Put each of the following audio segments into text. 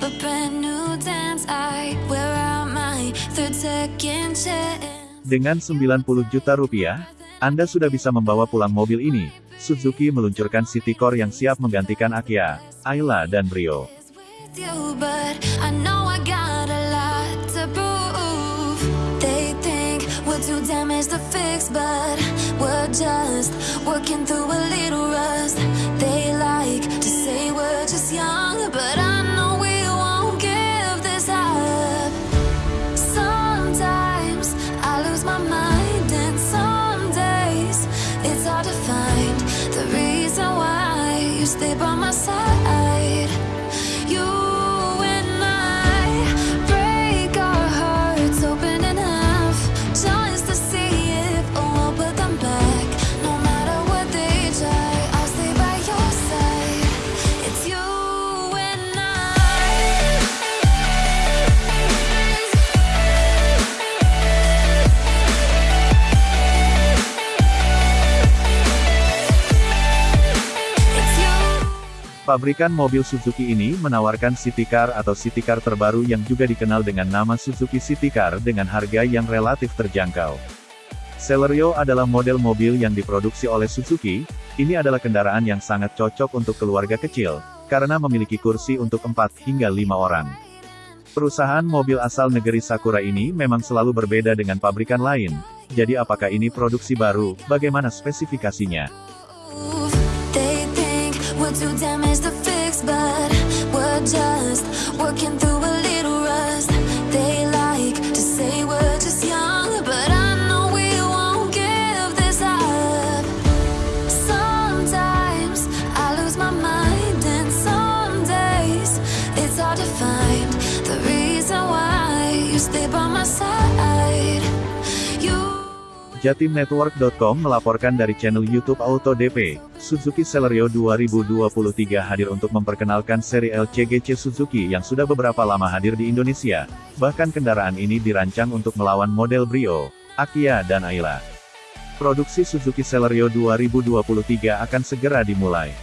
a brand new dance. I wear out my third second chance. Dengan 90 juta rupiah, Anda sudah bisa membawa pulang mobil ini. Suzuki meluncurkan City Core yang siap menggantikan Akia, Ayla dan Brio. but but just working through a little rust. They stay by my side. Pabrikan mobil Suzuki ini menawarkan City Car atau City Car terbaru yang juga dikenal dengan nama Suzuki City Car dengan harga yang relatif terjangkau. Celerio adalah model mobil yang diproduksi oleh Suzuki, ini adalah kendaraan yang sangat cocok untuk keluarga kecil, karena memiliki kursi untuk 4 hingga 5 orang. Perusahaan mobil asal negeri Sakura ini memang selalu berbeda dengan pabrikan lain, jadi apakah ini produksi baru, bagaimana spesifikasinya? We're too damaged to fix, but we're just working through a little rust. They like to say we're just young, but I know we won't give this up. Sometimes I lose my mind, and some days it's hard to find the reason why you stay by my side. Jatimnetwork.com melaporkan dari channel YouTube Auto DP, Suzuki Celerio 2023 hadir untuk memperkenalkan seri LCGC Suzuki yang sudah beberapa lama hadir di Indonesia. Bahkan kendaraan ini dirancang untuk melawan model Brio, Akia dan Ayla. Produksi Suzuki Celerio 2023 akan segera dimulai.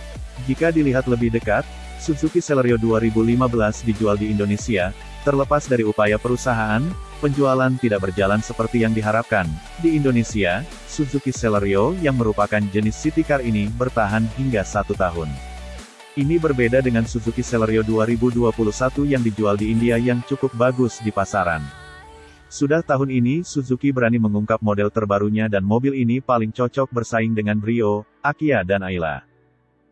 Jika dilihat lebih dekat, Suzuki Celerio 2015 dijual di Indonesia, terlepas dari upaya perusahaan, penjualan tidak berjalan seperti yang diharapkan. Di Indonesia, Suzuki Celerio yang merupakan jenis city car ini bertahan hingga satu tahun. Ini berbeda dengan Suzuki Celerio 2021 yang dijual di India yang cukup bagus di pasaran. Sudah tahun ini Suzuki berani mengungkap model terbarunya dan mobil ini paling cocok bersaing dengan Brio, Akia dan Ayla.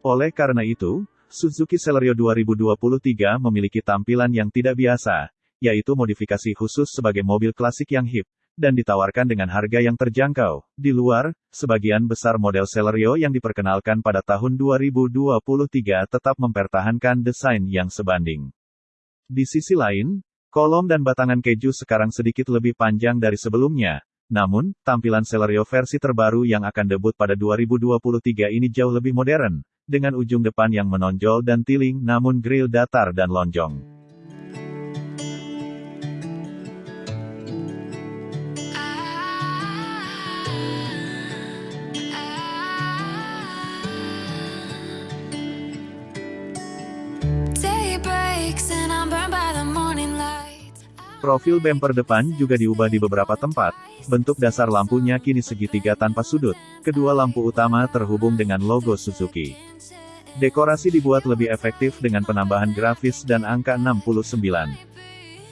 Oleh karena itu, Suzuki Celerio 2023 memiliki tampilan yang tidak biasa, yaitu modifikasi khusus sebagai mobil klasik yang hip, dan ditawarkan dengan harga yang terjangkau. Di luar, sebagian besar model Celerio yang diperkenalkan pada tahun 2023 tetap mempertahankan desain yang sebanding. Di sisi lain, kolom dan batangan keju sekarang sedikit lebih panjang dari sebelumnya. Namun, tampilan Celerio versi terbaru yang akan debut pada 2023 ini jauh lebih modern, dengan ujung depan yang menonjol dan tiling namun grill datar dan lonjong. Profil bumper depan juga diubah di beberapa tempat, bentuk dasar lampunya kini segitiga tanpa sudut, kedua lampu utama terhubung dengan logo Suzuki. Dekorasi dibuat lebih efektif dengan penambahan grafis dan angka 69.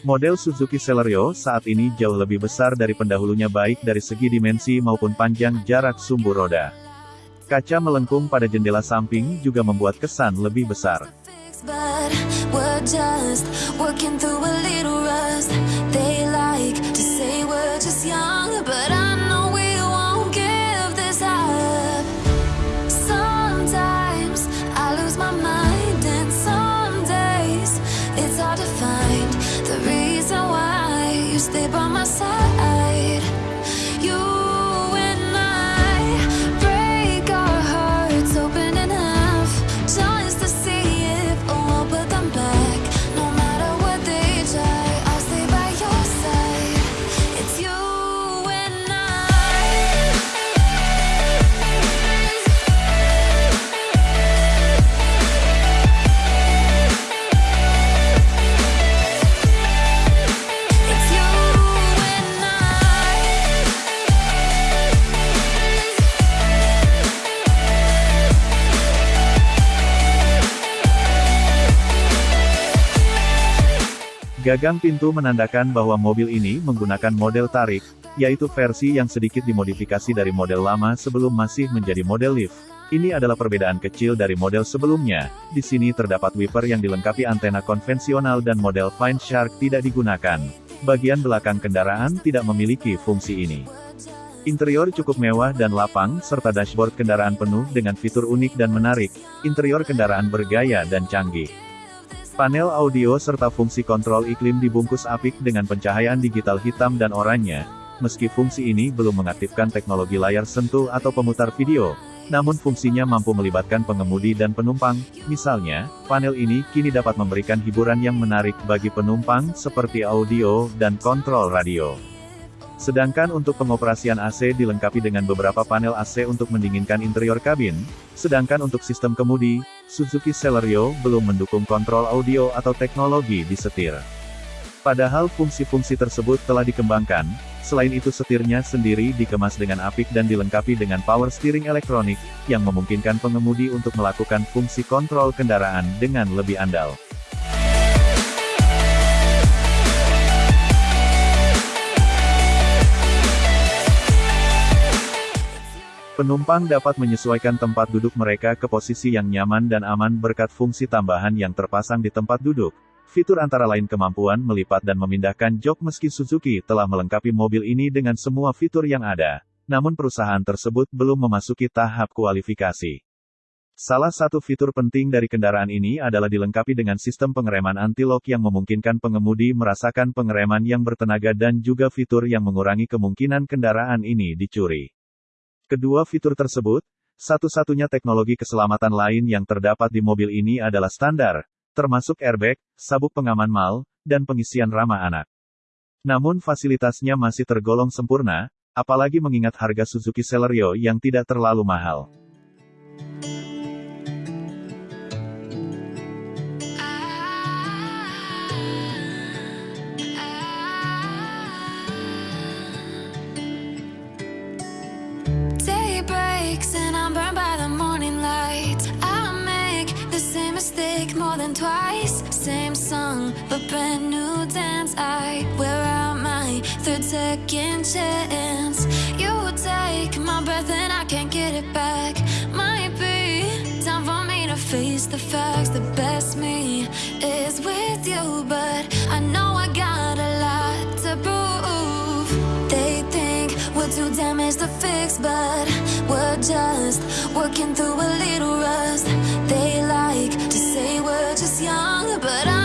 Model Suzuki Celerio saat ini jauh lebih besar dari pendahulunya baik dari segi dimensi maupun panjang jarak sumbu roda. Kaca melengkung pada jendela samping juga membuat kesan lebih besar. Stay by my side. Gagang pintu menandakan bahwa mobil ini menggunakan model tarik, yaitu versi yang sedikit dimodifikasi dari model lama sebelum masih menjadi model lift. Ini adalah perbedaan kecil dari model sebelumnya. Di sini terdapat wiper yang dilengkapi antena konvensional dan model Fine Shark tidak digunakan. Bagian belakang kendaraan tidak memiliki fungsi ini. Interior cukup mewah dan lapang, serta dashboard kendaraan penuh dengan fitur unik dan menarik. Interior kendaraan bergaya dan canggih. Panel audio serta fungsi kontrol iklim dibungkus apik dengan pencahayaan digital hitam dan oranye. Meski fungsi ini belum mengaktifkan teknologi layar sentuh atau pemutar video, namun fungsinya mampu melibatkan pengemudi dan penumpang. Misalnya, panel ini kini dapat memberikan hiburan yang menarik bagi penumpang seperti audio dan kontrol radio. Sedangkan untuk pengoperasian AC dilengkapi dengan beberapa panel AC untuk mendinginkan interior kabin, sedangkan untuk sistem kemudi, Suzuki Celerio belum mendukung kontrol audio atau teknologi di setir. Padahal fungsi-fungsi tersebut telah dikembangkan, selain itu setirnya sendiri dikemas dengan apik dan dilengkapi dengan power steering elektronik, yang memungkinkan pengemudi untuk melakukan fungsi kontrol kendaraan dengan lebih andal. Penumpang dapat menyesuaikan tempat duduk mereka ke posisi yang nyaman dan aman berkat fungsi tambahan yang terpasang di tempat duduk. Fitur antara lain kemampuan melipat dan memindahkan jok meski Suzuki telah melengkapi mobil ini dengan semua fitur yang ada. Namun perusahaan tersebut belum memasuki tahap kualifikasi. Salah satu fitur penting dari kendaraan ini adalah dilengkapi dengan sistem pengereman anti-lock yang memungkinkan pengemudi merasakan pengereman yang bertenaga dan juga fitur yang mengurangi kemungkinan kendaraan ini dicuri. Kedua fitur tersebut, satu-satunya teknologi keselamatan lain yang terdapat di mobil ini adalah standar, termasuk airbag, sabuk pengaman mal, dan pengisian ramah anak. Namun fasilitasnya masih tergolong sempurna, apalagi mengingat harga Suzuki Celerio yang tidak terlalu mahal. Third second chance. You take my breath and I can't get it back. Might be time for me to face the facts. The best me is with you, but I know I got a lot to prove. They think we're too damaged to fix, but we're just working through a little rust. They like to say we're just young, but I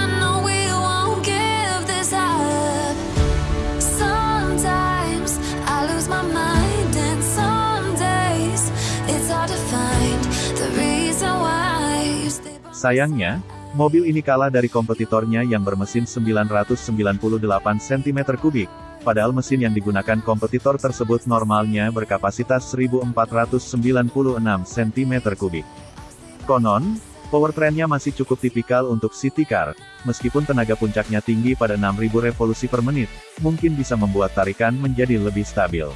Sayangnya, mobil ini kalah dari kompetitornya yang bermesin 998 cm3, padahal mesin yang digunakan kompetitor tersebut normalnya berkapasitas 1496 cm3. Konon, powertrainnya masih cukup tipikal untuk city car, meskipun tenaga puncaknya tinggi pada 6000 revolusi per menit, mungkin bisa membuat tarikan menjadi lebih stabil.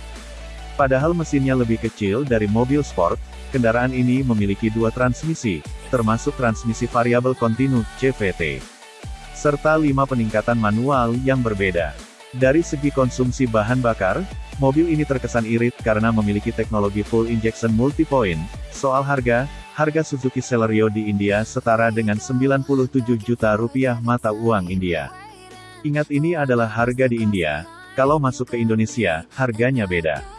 Padahal mesinnya lebih kecil dari mobil sport, kendaraan ini memiliki dua transmisi, termasuk transmisi variabel kontinu, CVT. Serta lima peningkatan manual yang berbeda. Dari segi konsumsi bahan bakar, mobil ini terkesan irit karena memiliki teknologi full injection multi-point. Soal harga, Harga Suzuki Celerio di India setara dengan 97 juta rupiah mata uang India. Ingat ini adalah harga di India, kalau masuk ke Indonesia, harganya beda.